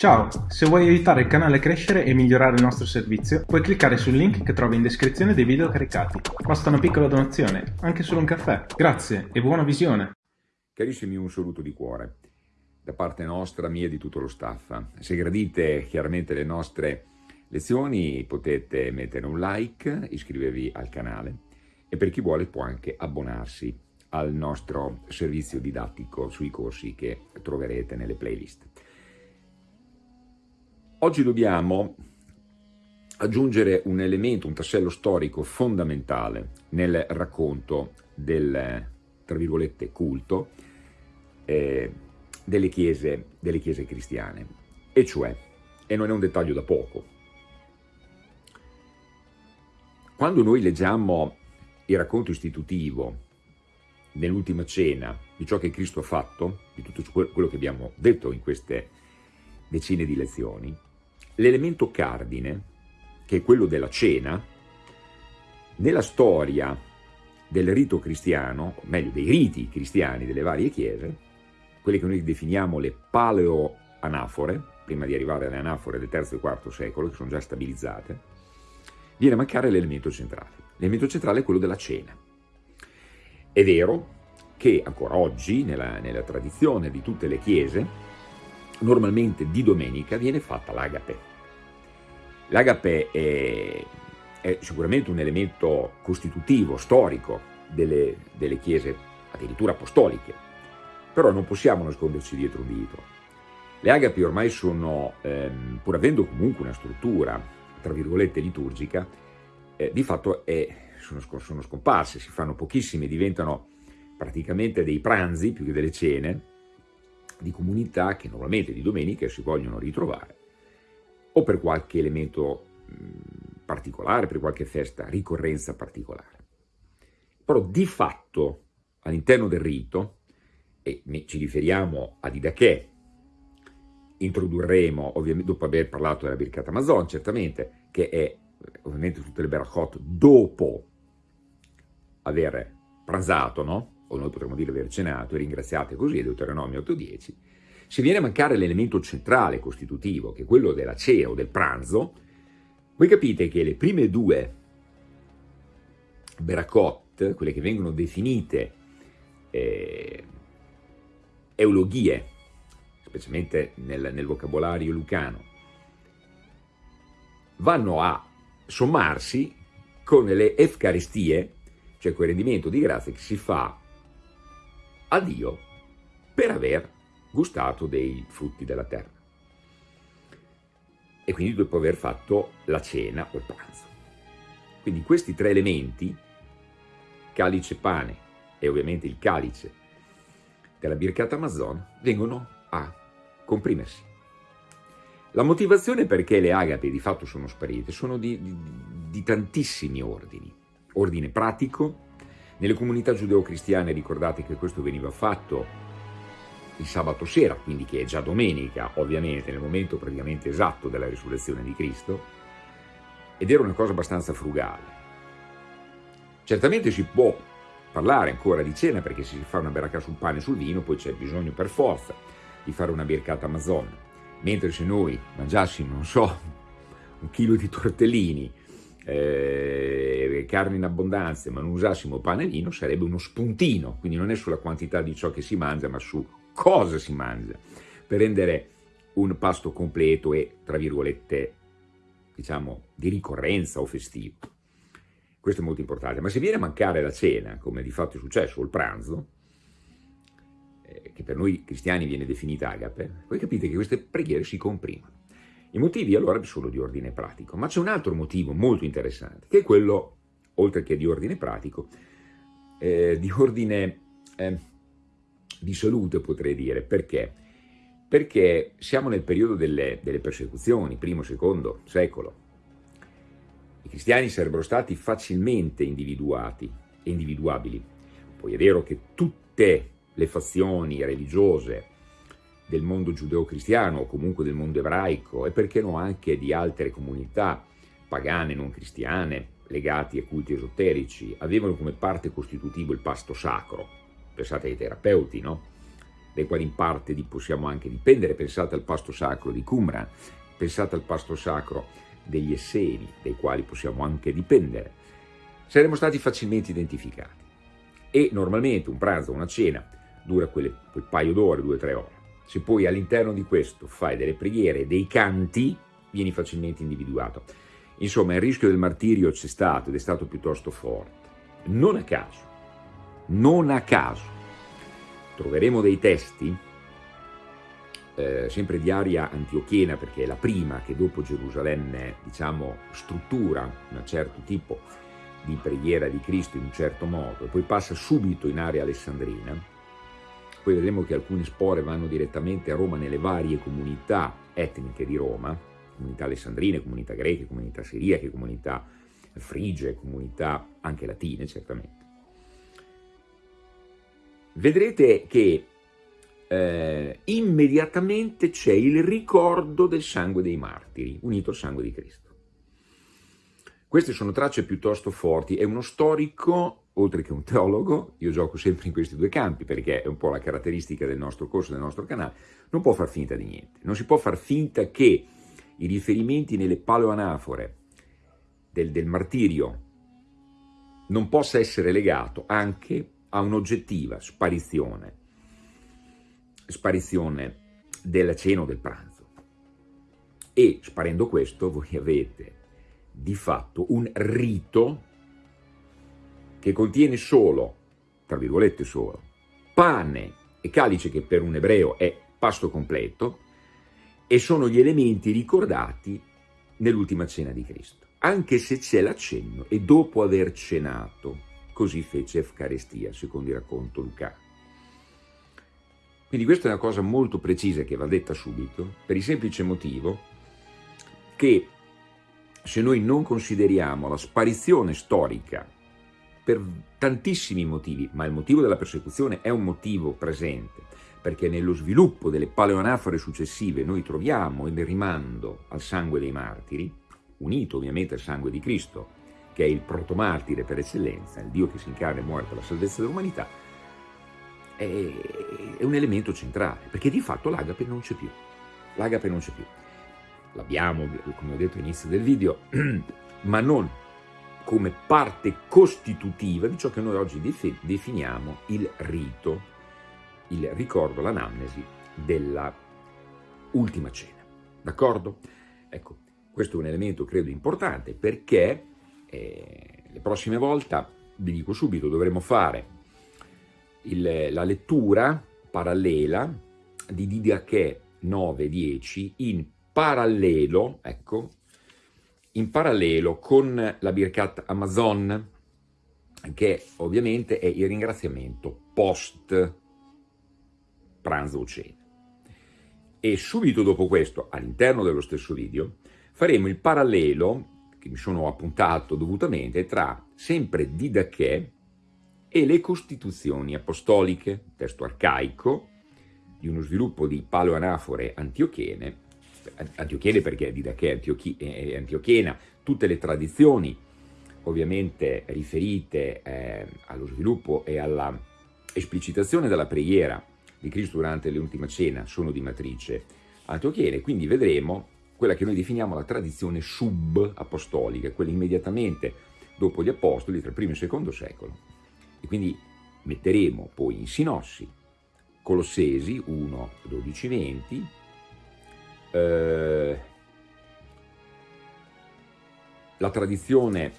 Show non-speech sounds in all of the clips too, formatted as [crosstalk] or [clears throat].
Ciao, se vuoi aiutare il canale a crescere e migliorare il nostro servizio, puoi cliccare sul link che trovi in descrizione dei video caricati. Basta una piccola donazione, anche solo un caffè. Grazie e buona visione! Carissimi, un saluto di cuore da parte nostra, mia e di tutto lo staff. Se gradite chiaramente le nostre lezioni potete mettere un like, iscrivervi al canale e per chi vuole può anche abbonarsi al nostro servizio didattico sui corsi che troverete nelle playlist. Oggi dobbiamo aggiungere un elemento, un tassello storico fondamentale nel racconto del, tra virgolette, culto eh, delle, chiese, delle chiese cristiane, e cioè, e non è un dettaglio da poco, quando noi leggiamo il racconto istitutivo nell'ultima cena di ciò che Cristo ha fatto, di tutto quello che abbiamo detto in queste decine di lezioni, L'elemento cardine, che è quello della cena, nella storia del rito cristiano, meglio dei riti cristiani delle varie chiese, quelle che noi definiamo le paleoanafore, prima di arrivare alle anafore del III e IV secolo, che sono già stabilizzate, viene a mancare l'elemento centrale. L'elemento centrale è quello della cena. È vero che ancora oggi, nella, nella tradizione di tutte le chiese, normalmente di domenica viene fatta l'agape. L'agape è, è, sicuramente un elemento costitutivo, storico delle, delle chiese addirittura apostoliche, però non possiamo nasconderci dietro un dito. Le agapi ormai sono, ehm, pur avendo comunque una struttura, tra virgolette, liturgica, eh, di fatto è, sono, sono scomparse, si fanno pochissime, diventano praticamente dei pranzi più che delle cene, di comunità che normalmente di domenica si vogliono ritrovare o per qualche elemento particolare, per qualche festa, ricorrenza particolare. Però di fatto all'interno del rito, e ci riferiamo a Didache, introdurremo, ovviamente dopo aver parlato della Birkat Amazon, certamente, che è ovviamente tutte le Berachot dopo aver pranzato, no? O noi potremmo dire aver cenato, e ringraziate così, è Deuteronomio 8.10, se viene a mancare l'elemento centrale costitutivo, che è quello della cena o del pranzo, voi capite che le prime due Berakot, quelle che vengono definite eh, eulogie, specialmente nel, nel vocabolario lucano, vanno a sommarsi con le Efcaristie, cioè quel rendimento di grazia che si fa a Dio per aver gustato dei frutti della terra. E quindi dopo aver fatto la cena o il pranzo. Quindi questi tre elementi, calice pane e ovviamente il calice della Birkat Amazon, vengono a comprimersi. La motivazione perché le agape di fatto sono sparite sono di, di, di tantissimi ordini. Ordine pratico, nelle comunità giudeo-cristiane ricordate che questo veniva fatto il sabato sera, quindi che è già domenica, ovviamente, nel momento praticamente esatto della risurrezione di Cristo, ed era una cosa abbastanza frugale. Certamente si può parlare ancora di cena perché se si fa una beracca sul pane e sul vino poi c'è bisogno per forza di fare una bircata Amazon, mentre se noi mangiassimo, non so, un chilo di tortellini eh, carne in abbondanza ma non usassimo pane e vino sarebbe uno spuntino, quindi non è sulla quantità di ciò che si mangia ma su cosa si mangia, per rendere un pasto completo e, tra virgolette, diciamo, di ricorrenza o festivo. Questo è molto importante, ma se viene a mancare la cena, come di fatto è successo, o il pranzo, eh, che per noi cristiani viene definita agape, voi capite che queste preghiere si comprimono. I motivi allora sono di ordine pratico, ma c'è un altro motivo molto interessante, che è quello, oltre che di ordine pratico, eh, di ordine eh, di salute potrei dire, perché? Perché siamo nel periodo delle, delle persecuzioni, primo, secondo secolo. I cristiani sarebbero stati facilmente individuati e individuabili. Poi è vero che tutte le fazioni religiose del mondo giudeo-cristiano o comunque del mondo ebraico e perché no anche di altre comunità pagane, non cristiane, legati a culti esoterici, avevano come parte costitutiva il pasto sacro. Pensate ai terapeuti, no? dai quali in parte possiamo anche dipendere, pensate al pasto sacro di Qumran, pensate al pasto sacro degli Esseni, dai quali possiamo anche dipendere, saremmo stati facilmente identificati. E normalmente un pranzo una cena dura quelle, quel paio d'ore, due o tre ore. Se poi all'interno di questo fai delle preghiere, dei canti, vieni facilmente individuato. Insomma, il rischio del martirio c'è stato ed è stato piuttosto forte. Non a caso, non a caso, troveremo dei testi, eh, sempre di aria antiochiena, perché è la prima che dopo Gerusalemme, diciamo, struttura un certo tipo di preghiera di Cristo in un certo modo, e poi passa subito in area alessandrina, poi vedremo che alcune spore vanno direttamente a Roma nelle varie comunità etniche di Roma, comunità alessandrine, comunità greche, comunità siriache, comunità frigie, comunità anche latine certamente. Vedrete che eh, immediatamente c'è il ricordo del sangue dei martiri, unito al sangue di Cristo. Queste sono tracce piuttosto forti, è uno storico, oltre che un teologo, io gioco sempre in questi due campi perché è un po' la caratteristica del nostro corso, del nostro canale, non può far finta di niente, non si può far finta che i riferimenti nelle paleoanafore del, del martirio non possa essere legato anche a un'oggettiva sparizione, sparizione della cena o del pranzo. E sparendo questo voi avete di fatto un rito che contiene solo, tra virgolette solo, pane e calice che per un ebreo è pasto completo e sono gli elementi ricordati nell'ultima cena di Cristo, anche se c'è l'accenno e dopo aver cenato, così fece Efcarestia, secondo il racconto Luca. Quindi questa è una cosa molto precisa che va detta subito, per il semplice motivo che se noi non consideriamo la sparizione storica per tantissimi motivi, ma il motivo della persecuzione è un motivo presente, perché nello sviluppo delle paleonafore successive noi troviamo il rimando al sangue dei martiri, unito ovviamente al sangue di Cristo, che è il protomartire per eccellenza, il Dio che si incarna e muore per la salvezza dell'umanità, è, un elemento centrale, perché di fatto l'agape non c'è più. L'agape non c'è più l'abbiamo, come ho detto all'inizio del video, [clears throat] ma non come parte costitutiva di ciò che noi oggi definiamo il rito, il ricordo, l'anamnesi della ultima cena. D'accordo? Ecco, questo è un elemento credo importante perché eh, le prossime volte, vi dico subito, dovremo fare il, la lettura parallela di Didache 9-10 in parallelo, ecco, in parallelo con la Birkat Amazon, che ovviamente è il ringraziamento post pranzo o cena. E subito dopo questo, all'interno dello stesso video, faremo il parallelo, che mi sono appuntato dovutamente, tra sempre Didache e le Costituzioni Apostoliche, testo arcaico, di uno sviluppo di paleoanafore antiochene, antiochiene perché Didache è antiochiena, tutte le tradizioni ovviamente riferite eh, allo sviluppo e alla esplicitazione della preghiera di Cristo durante l'ultima cena sono di matrice antiochiene, quindi vedremo quella che noi definiamo la tradizione sub-apostolica, quella immediatamente dopo gli apostoli, tra il primo e il secondo secolo. E quindi metteremo poi in sinossi Colossesi 1, 12, 20, eh, la tradizione,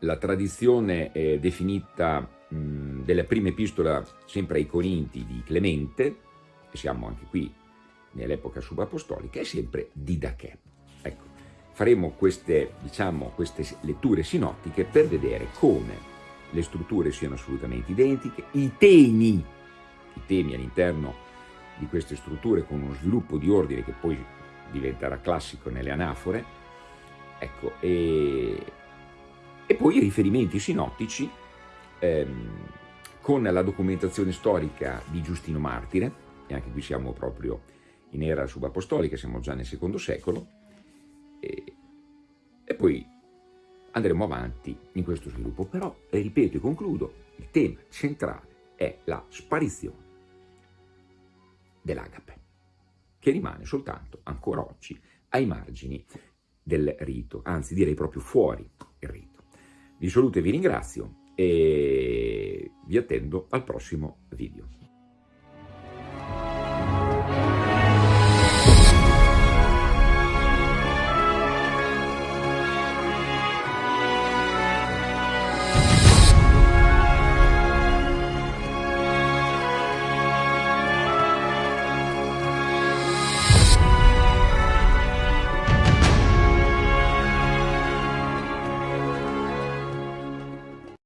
la tradizione è definita mh, della prima epistola sempre ai Corinti di Clemente, e siamo anche qui nell'epoca subapostolica, è sempre Didache. Ecco, faremo queste, diciamo, queste letture sinottiche per vedere come le strutture siano assolutamente identiche, i temi, i temi all'interno di queste strutture con uno sviluppo di ordine che poi diventerà classico nelle anafore, ecco, e, e poi i riferimenti sinottici ehm, con la documentazione storica di Giustino Martire, e anche qui siamo proprio in era subapostolica, siamo già nel secondo secolo, e, e poi andremo avanti in questo sviluppo. Però, ripeto e concludo, il tema centrale è la sparizione dell'agape, che rimane soltanto ancora oggi ai margini del rito, anzi direi proprio fuori il rito. Vi saluto e vi ringrazio e vi attendo al prossimo video.